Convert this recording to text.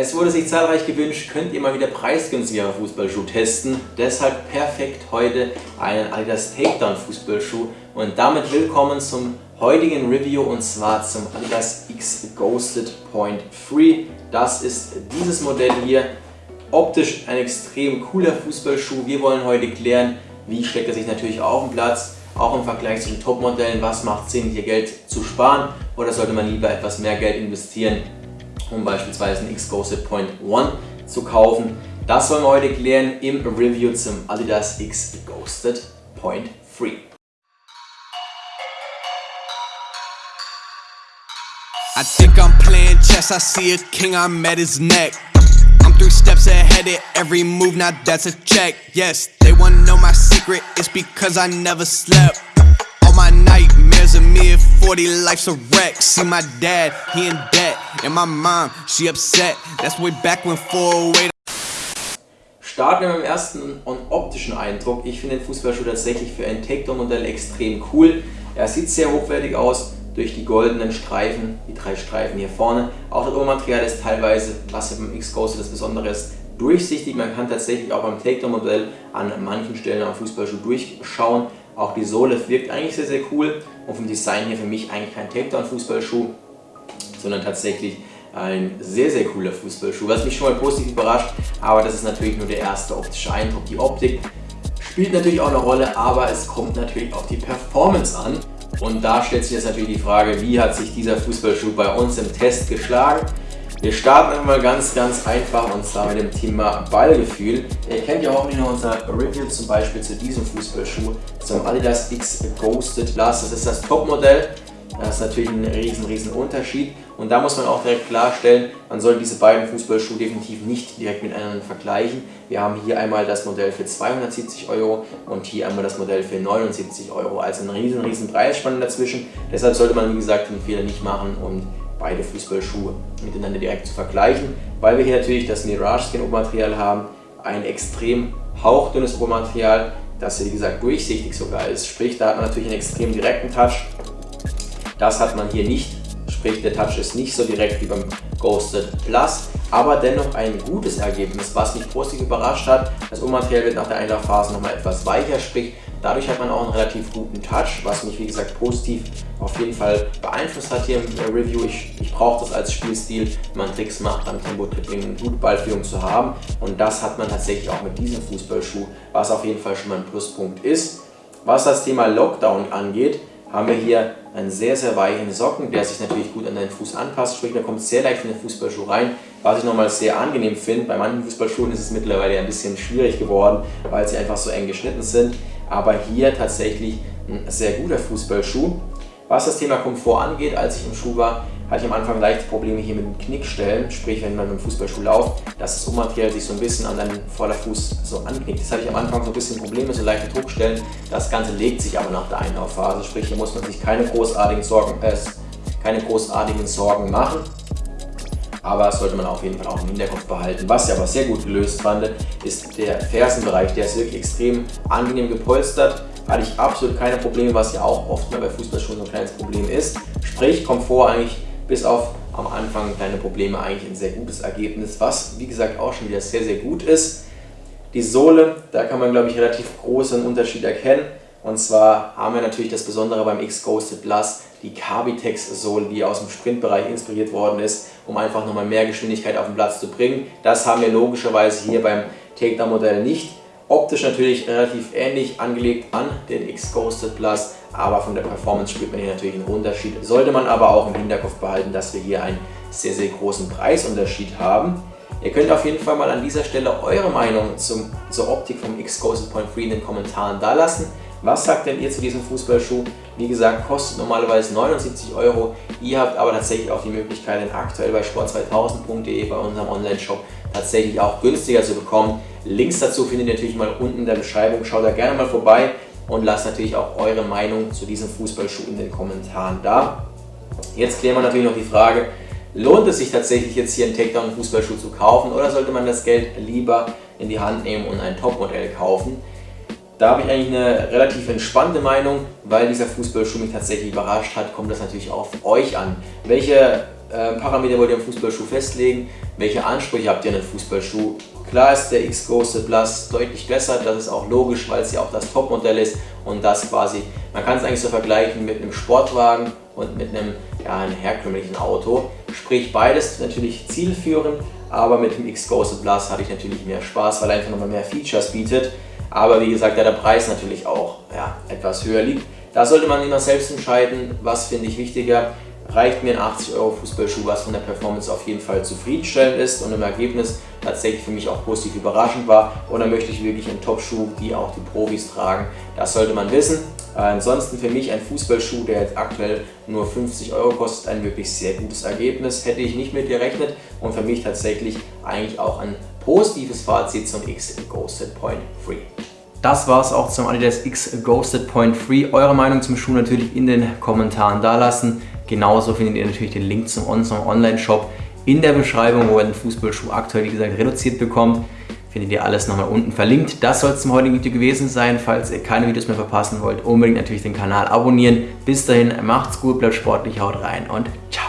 Es wurde sich zahlreich gewünscht, könnt ihr mal wieder preisgünstigere Fußballschuh testen. Deshalb perfekt heute einen Adidas Takedown Fußballschuh. Und damit willkommen zum heutigen Review und zwar zum Adidas X Ghosted Point Free. Das ist dieses Modell hier. Optisch ein extrem cooler Fußballschuh. Wir wollen heute klären, wie schlägt er sich natürlich auf dem Platz, auch im Vergleich zu den Top-Modellen, was macht Sinn, hier Geld zu sparen oder sollte man lieber etwas mehr Geld investieren um beispielsweise einen X-Ghosted Point 1 zu kaufen. Das wollen wir heute klären im Review zum Adidas X Ghosted Point 3. I think I'm playing chess, I see a king, I'm at his neck. I'm three steps ahead of every move, now that's a check. Yes, they wanna know my secret, it's because I never slept. All my nightmares of me at 40, life's a wreck. See my dad, he in debt. And my mom, she upset. That's way back when 408. Starten wir mit dem ersten und optischen Eindruck. Ich finde den Fußballschuh tatsächlich für ein Takedown-Modell extrem cool. Er sieht sehr hochwertig aus durch die goldenen Streifen, die drei Streifen hier vorne. Auch das Obermaterial ist teilweise, was beim X-Ghost das Besondere ist, durchsichtig. Man kann tatsächlich auch beim Takedown-Modell an manchen Stellen am Fußballschuh durchschauen. Auch die Sohle wirkt eigentlich sehr, sehr cool und vom Design her für mich eigentlich kein Takedown-Fußballschuh sondern tatsächlich ein sehr, sehr cooler Fußballschuh, was mich schon mal positiv überrascht, aber das ist natürlich nur der erste optische Eindruck. Die Optik spielt natürlich auch eine Rolle, aber es kommt natürlich auf die Performance an. Und da stellt sich jetzt natürlich die Frage, wie hat sich dieser Fußballschuh bei uns im Test geschlagen? Wir starten einmal ganz, ganz einfach und zwar mit dem Thema Ballgefühl. Ihr kennt ja hoffentlich noch unser Review zum Beispiel zu diesem Fußballschuh, zum Adidas X Ghosted Plus. Das ist das Topmodell. Das ist natürlich ein riesen, riesen Unterschied. Und da muss man auch direkt klarstellen, man soll diese beiden Fußballschuhe definitiv nicht direkt miteinander vergleichen. Wir haben hier einmal das Modell für 270 Euro und hier einmal das Modell für 79 Euro. Also ein riesen, riesen Preisspanne dazwischen. Deshalb sollte man, wie gesagt, den Fehler nicht machen und beide Fußballschuhe miteinander direkt zu vergleichen, weil wir hier natürlich das Mirage Skin Obermaterial haben, ein extrem hauchdünnes Obermaterial, das hier wie gesagt durchsichtig sogar ist. Sprich, da hat man natürlich einen extrem direkten Touch. Das hat man hier nicht sprich der Touch ist nicht so direkt wie beim Ghosted Plus, aber dennoch ein gutes Ergebnis, was mich positiv überrascht hat. Das Obermaterial wird nach der Einlaufphase nochmal etwas weicher, sprich dadurch hat man auch einen relativ guten Touch, was mich wie gesagt positiv auf jeden Fall beeinflusst hat hier im Review. Ich, ich brauche das als Spielstil, wenn man Tricks macht, beim Tempo-Tripling eine gute Ballführung zu haben und das hat man tatsächlich auch mit diesem Fußballschuh, was auf jeden Fall schon mal ein Pluspunkt ist. Was das Thema Lockdown angeht, haben wir hier einen sehr, sehr weichen Socken, der sich natürlich gut an deinen Fuß anpasst. Sprich, da kommt sehr leicht in den Fußballschuh rein, was ich nochmal sehr angenehm finde. Bei manchen Fußballschuhen ist es mittlerweile ein bisschen schwierig geworden, weil sie einfach so eng geschnitten sind. Aber hier tatsächlich ein sehr guter Fußballschuh. Was das Thema Komfort angeht, als ich im Schuh war, hatte ich am Anfang leichte Probleme hier mit den Knickstellen, sprich wenn man mit dem Fußballschuh lauft, dass das Ummaterial sich so ein bisschen an deinen Vorderfuß so anknickt. Das hatte ich am Anfang so ein bisschen Probleme, so leichte Druckstellen. Das Ganze legt sich aber nach der Einlaufphase, sprich hier muss man sich keine großartigen Sorgen, äh, keine großartigen Sorgen machen. Aber das sollte man auf jeden Fall auch im Hinterkopf behalten. Was ich aber sehr gut gelöst fand, ist der Fersenbereich. Der ist wirklich extrem angenehm gepolstert hatte ich absolut keine Probleme, was ja auch oft bei Fußballschuhen so ein kleines Problem ist. Sprich, Komfort eigentlich bis auf am Anfang kleine Probleme eigentlich ein sehr gutes Ergebnis, was wie gesagt auch schon wieder sehr, sehr gut ist. Die Sohle, da kann man glaube ich relativ großen Unterschied erkennen. Und zwar haben wir natürlich das Besondere beim X Ghosted Plus, die Carbitex Sohle, die aus dem Sprintbereich inspiriert worden ist, um einfach nochmal mehr Geschwindigkeit auf den Platz zu bringen. Das haben wir logischerweise hier beim Takedown Modell nicht. Optisch natürlich relativ ähnlich angelegt an den X Ghosted Plus, aber von der Performance spürt man hier natürlich einen Unterschied. Sollte man aber auch im Hinterkopf behalten, dass wir hier einen sehr, sehr großen Preisunterschied haben. Ihr könnt auf jeden Fall mal an dieser Stelle eure Meinung zum, zur Optik vom X Ghosted Point 3 in den Kommentaren da lassen. Was sagt denn ihr zu diesem Fußballschuh? Wie gesagt, kostet normalerweise 79 Euro. Ihr habt aber tatsächlich auch die Möglichkeit, den aktuell bei sport2000.de bei unserem Online-Shop tatsächlich auch günstiger zu bekommen. Links dazu findet ihr natürlich mal unten in der Beschreibung. Schaut da gerne mal vorbei und lasst natürlich auch eure Meinung zu diesem Fußballschuh in den Kommentaren da. Jetzt klären wir natürlich noch die Frage, lohnt es sich tatsächlich jetzt hier einen Takedown-Fußballschuh zu kaufen oder sollte man das Geld lieber in die Hand nehmen und ein Topmodell kaufen? Da habe ich eigentlich eine relativ entspannte Meinung, weil dieser Fußballschuh mich tatsächlich überrascht hat, kommt das natürlich auf euch an. Welche äh, Parameter wollt ihr im Fußballschuh festlegen? Welche Ansprüche habt ihr an den Fußballschuh? Klar ist der X-Ghosted Plus deutlich besser, das ist auch logisch, weil es ja auch das Topmodell ist und das quasi, man kann es eigentlich so vergleichen mit einem Sportwagen und mit einem, ja, einem herkömmlichen Auto. Sprich, beides natürlich zielführend, aber mit dem X-Ghosted Plus hatte ich natürlich mehr Spaß, weil er einfach nochmal mehr Features bietet. Aber wie gesagt, da der Preis natürlich auch ja, etwas höher liegt. Da sollte man immer selbst entscheiden, was finde ich wichtiger reicht mir ein 80 Euro Fußballschuh, was von der Performance auf jeden Fall zufriedenstellend ist und im Ergebnis tatsächlich für mich auch positiv überraschend war. Oder möchte ich wirklich einen Top-Schuh, die auch die Profis tragen? Das sollte man wissen. Ansonsten für mich ein Fußballschuh, der jetzt aktuell nur 50 Euro kostet, ein wirklich sehr gutes Ergebnis. Hätte ich nicht mit gerechnet und für mich tatsächlich eigentlich auch ein positives Fazit zum X Ghosted Point Free. Das war es auch zum Adidas X Ghosted Point Free. Eure Meinung zum Schuh natürlich in den Kommentaren dalassen. Genauso findet ihr natürlich den Link zum Online-Shop in der Beschreibung, wo ihr den Fußballschuh aktuell, wie gesagt, reduziert bekommt. Findet ihr alles nochmal unten verlinkt. Das soll es zum heutigen Video gewesen sein. Falls ihr keine Videos mehr verpassen wollt, unbedingt natürlich den Kanal abonnieren. Bis dahin, macht's gut, bleibt sportlich, haut rein und ciao.